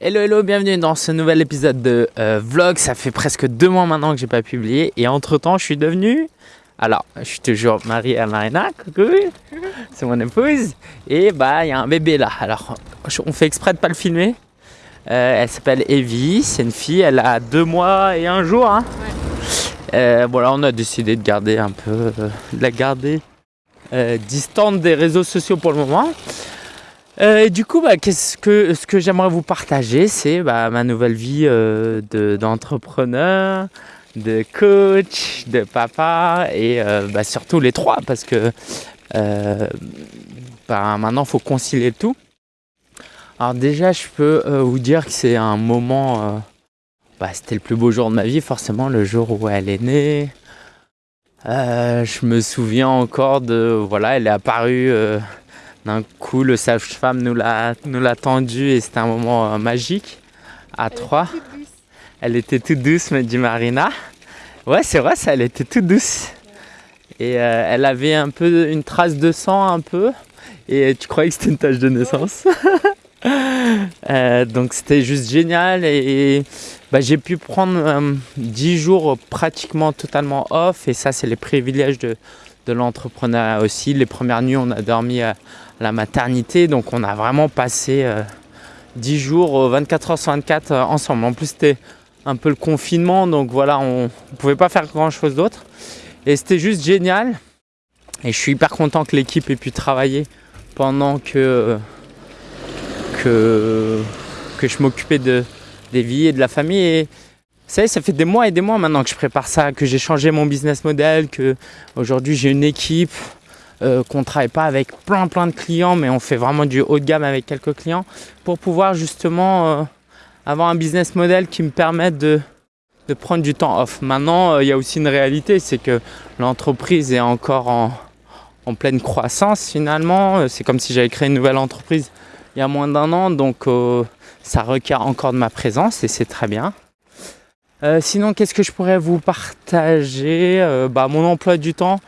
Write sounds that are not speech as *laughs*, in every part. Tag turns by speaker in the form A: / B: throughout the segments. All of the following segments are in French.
A: Hello hello, bienvenue dans ce nouvel épisode de euh, vlog. Ça fait presque deux mois maintenant que j'ai pas publié et entre temps je suis devenu... Alors, je suis toujours marié à Marina, coucou, *laughs* c'est mon épouse. Et bah, il y a un bébé là. Alors, on fait exprès de pas le filmer. Euh, elle s'appelle Evie, c'est une fille, elle a deux mois et un jour. Hein. Euh, voilà, on a décidé de garder un peu, de la garder distante des réseaux sociaux pour le moment. Euh, du coup, bah, qu'est-ce que, ce que j'aimerais vous partager, c'est bah, ma nouvelle vie euh, d'entrepreneur, de, coach, de papa et euh, bah, surtout les trois parce que bah, maintenant, faut concilier tout. Alors déjà, je peux vous dire que c'est un moment... Bah, c'était le plus beau jour de ma vie, forcément, le jour où elle est née. je me souviens encore de... Voilà, elle est apparue d'un coup, le sage-femme nous l'a tendu et c'était un moment euh, magique à trois. Elle était toute douce, me dit Marina. Ouais, c'est vrai, ça, elle était toute douce. Et euh, elle avait un peu une trace de sang, un peu. Et tu croyais que c'était une tache de naissance? *laughs* Euh, donc c'était juste génial. Et, bah, j'ai pu prendre 10 jours pratiquement totalement off. Et ça, c'est les privilèges de, de l'entrepreneuriat aussi. Les premières nuits, on a dormi à la maternité, donc on a vraiment passé 10 euh, jours, 24 euh, heures sur 24 euh, ensemble. En plus, c'était un peu le confinement, donc voilà, on ne pouvait pas faire grand chose d'autre. Et c'était juste génial. Et je suis hyper content que l'équipe ait pu travailler pendant que, je m'occupais de, des vies et de la famille. Et, ça ça fait des mois et des mois maintenant que je prépare ça, que j'ai changé mon business model, que aujourd'hui j'ai une équipe, euh, qu'on ne travaille pas avec plein plein de clients, mais on fait vraiment du haut de gamme avec quelques clients pour pouvoir justement euh, avoir un business model qui me permette de, de prendre du temps off. Maintenant, euh, il y a aussi une réalité, c'est que l'entreprise est encore en, en, pleine croissance finalement. C'est comme si j'avais créé une nouvelle entreprise il y a moins d'un an, donc ça requiert encore de ma présence et c'est très bien. Sinon, qu'est-ce que je pourrais vous partager? Bah, Mon emploi du temps,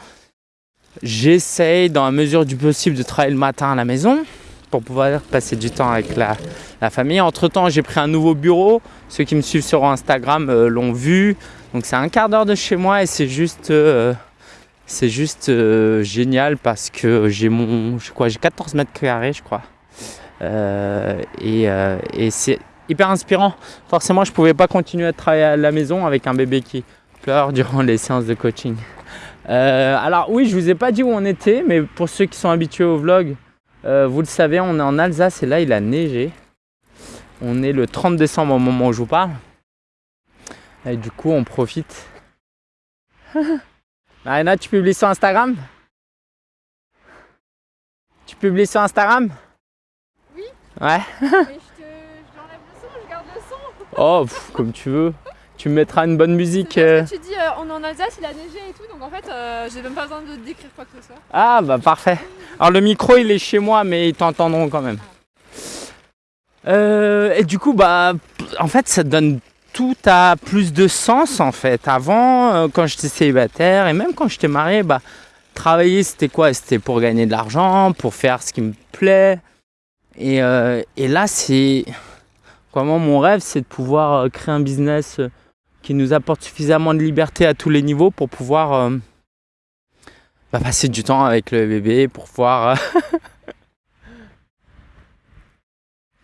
A: j'essaye dans la mesure du possible de travailler le matin à la maison pour pouvoir passer du temps avec la, famille. Entre-temps, j'ai pris un nouveau bureau. Ceux qui me suivent sur Instagram euh, l'ont vu. Donc c'est un quart d'heure de chez moi et c'est juste, c'est juste génial parce que j'ai mon, j'ai 14 mètres carrés, je crois. et, c'est hyper inspirant. Forcément, je pouvais pas continuer à travailler à la maison avec un bébé qui pleure durant les séances de coaching. Euh, alors oui, je vous ai pas dit où on était, mais pour ceux qui sont habitués au vlog, euh, vous le savez, on est en Alsace et là, il a neigé. On est le 30 décembre au moment où je vous parle. Et du coup, on profite. *laughs* Marina, tu publies sur Instagram? Tu publies sur Instagram?
B: Oui.
A: Ouais. Oh, comme tu veux. *laughs* Tu me mettras une bonne musique.
B: Euh. Tu dis, euh, on est en Alsace, il a neigé et tout, donc en fait, euh, j'ai même pas besoin de décrire quoi que ce soit.
A: Ah, bah parfait. Alors le micro, il est chez moi, mais ils t'entendront quand même. et du coup, bah, en fait, ça donne tout à plus de sens en fait. Avant, quand j'étais célibataire et même quand j'étais marié, bah, travailler c'était quoi? C'était pour gagner de l'argent, pour faire ce qui me plaît. Et, et là, c'est Vraiment, mon rêve, c'est de pouvoir euh, créer un business euh, qui nous apporte suffisamment de liberté à tous les niveaux pour pouvoir euh, bah, passer du temps avec le bébé, pour pouvoir... *laughs*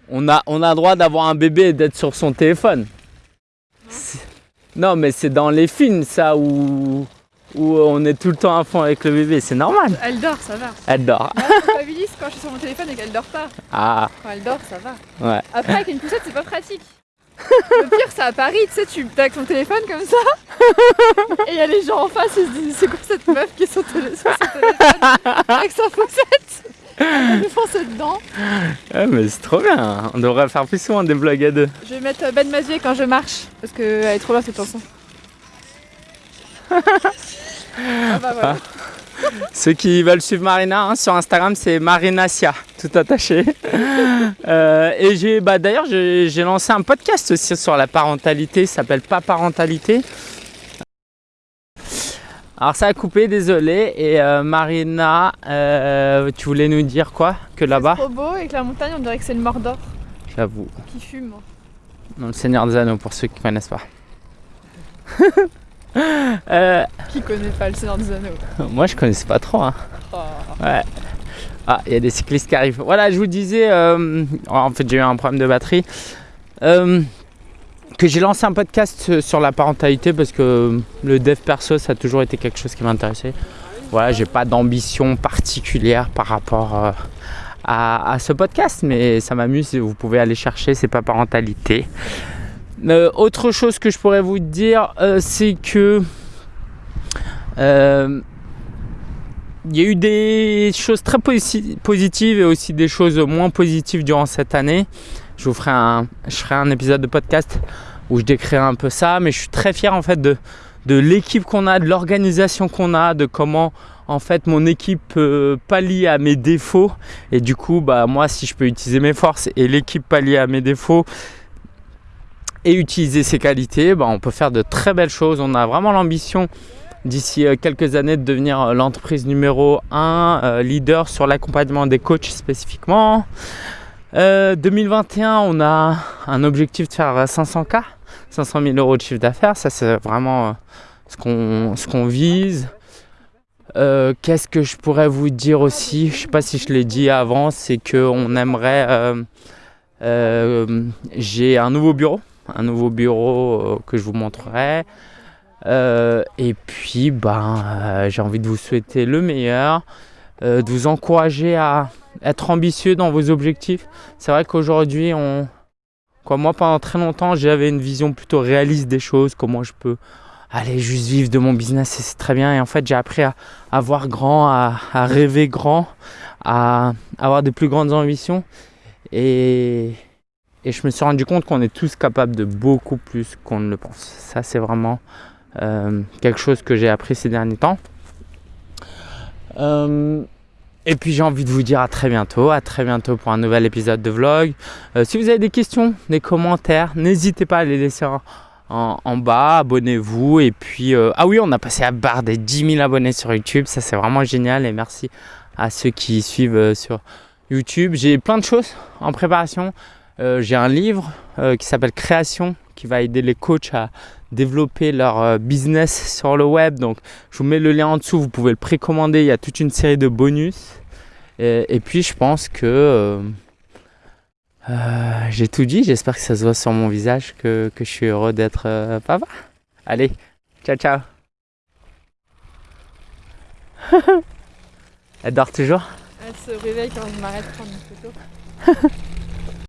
A: on, a, on a le droit d'avoir un bébé et d'être sur son téléphone. Non, mais c'est dans les films, ça, où où on est tout le temps à fond avec le bébé, c'est normal.
B: Elle dort, ça va.
A: Elle dort.
B: Moi, je quand je suis sur mon téléphone et qu'elle dort pas.
A: Ah.
B: Quand elle dort, ça va.
A: Ouais.
B: Après, avec une poussette, c'est pas pratique. *laughs* Le pire, c'est à Paris, tu sais, tu avec ton téléphone comme ça, et il y a les gens en face, ils se disent c'est quoi cette meuf qui est sur, son téléphone avec sa poussette Elle foncer dedans.
A: Ouais, mais c'est trop bien, on devrait faire plus souvent des vlogs à deux.
B: Je vais mettre Ben Mazier quand je marche, parce qu'elle est trop bien cette chanson. *laughs*
A: Ah bah voilà. Ceux qui veulent suivre Marina hein, sur Instagram, c'est Marinacia, tout attaché. *laughs* Euh, et j'ai, bah, d'ailleurs, j'ai lancé un podcast aussi sur la parentalité, s'appelle Pas Parentalité. Alors ça a coupé, désolé. Et euh, Marina, euh, tu voulais nous dire quoi Que là-bas?
B: C'est trop beau et que la montagne, on dirait que c'est le Mordor.
A: J'avoue.
B: Qui fume.
A: Dans le Seigneur des Anneaux, pour ceux qui connaissent pas. *laughs*
B: Qui connaît pas le Seigneur des Anneaux?
A: moi, je connaissais pas trop. hein.
B: Oh.
A: Ouais. Ah, il y a des cyclistes qui arrivent. Voilà, je vous disais, euh, en fait, j'ai eu un problème de batterie. Euh, que j'ai lancé un podcast sur la parentalité parce que le dev perso, ça a toujours été quelque chose qui m'intéressait. Voilà, j'ai pas d'ambition particulière par rapport euh, à, à ce podcast, mais ça m'amuse. Vous pouvez aller chercher, c'est pas parentalité. Autre chose que je pourrais vous dire, c'est que il y a eu des choses très posi- positives et aussi des choses moins positives durant cette année. Je vous ferai un, je ferai un épisode de podcast où je décrirai un peu ça, mais je suis très fier en fait de, de l'équipe qu'on a, de l'organisation qu'on a, de comment en fait mon équipe euh, pallie à mes défauts. Et du coup, bah moi, si je peux utiliser mes forces et l'équipe pallie à mes défauts et utiliser ses qualités, bah, on peut faire de très belles choses. On a vraiment l'ambition d'ici euh, quelques années de devenir euh, l'entreprise numéro 1 leader sur l'accompagnement des coachs spécifiquement. Euh, 2021, on a un objectif de faire 500K, 500 000 euros de chiffre d'affaires. Ça, c'est vraiment euh, ce qu'on vise. Euh, Qu'est-ce que je pourrais vous dire aussi? Je sais pas si je l'ai dit avant, c'est qu'on aimerait. euh, euh, J'ai un nouveau bureau, un nouveau bureau euh, que je vous montrerai. Euh, et puis, ben, euh, j'ai envie de vous souhaiter le meilleur, euh, de vous encourager à être ambitieux dans vos objectifs. C'est vrai qu'aujourd'hui, moi, pendant très longtemps, j'avais une vision plutôt réaliste des choses, comment je peux aller juste vivre de mon business et c'est très bien. Et en fait, j'ai appris à, à voir grand, à, rêver grand, à avoir de plus grandes ambitions. Et, je me suis rendu compte qu'on est tous capables de beaucoup plus qu'on ne le pense. Ça, c'est vraiment quelque chose que j'ai appris ces derniers temps. Euh, et puis j'ai envie de vous dire à très bientôt, à très bientôt pour un nouvel épisode de vlog. Euh, si vous avez des questions, des commentaires, n'hésitez pas à les laisser en, bas, abonnez-vous. Et puis, euh, ah oui, on a passé la barre des 10 000 abonnés sur YouTube, ça c'est vraiment génial et merci à ceux qui suivent euh, sur YouTube. J'ai plein de choses en préparation. Euh, j'ai un livre euh, qui s'appelle Création qui va aider les coachs à développer leur euh, business sur le web. Donc, je vous mets le lien en dessous, vous pouvez le précommander. Il y a toute une série de bonus. Et, et puis, je pense que euh, euh, j'ai tout dit. J'espère que ça se voit sur mon visage que, que je suis heureux d'être euh, papa. Allez, ciao, ciao. *laughs* Elle dort toujours?
B: Elle se réveille quand je m'arrête de prendre une photo. *laughs*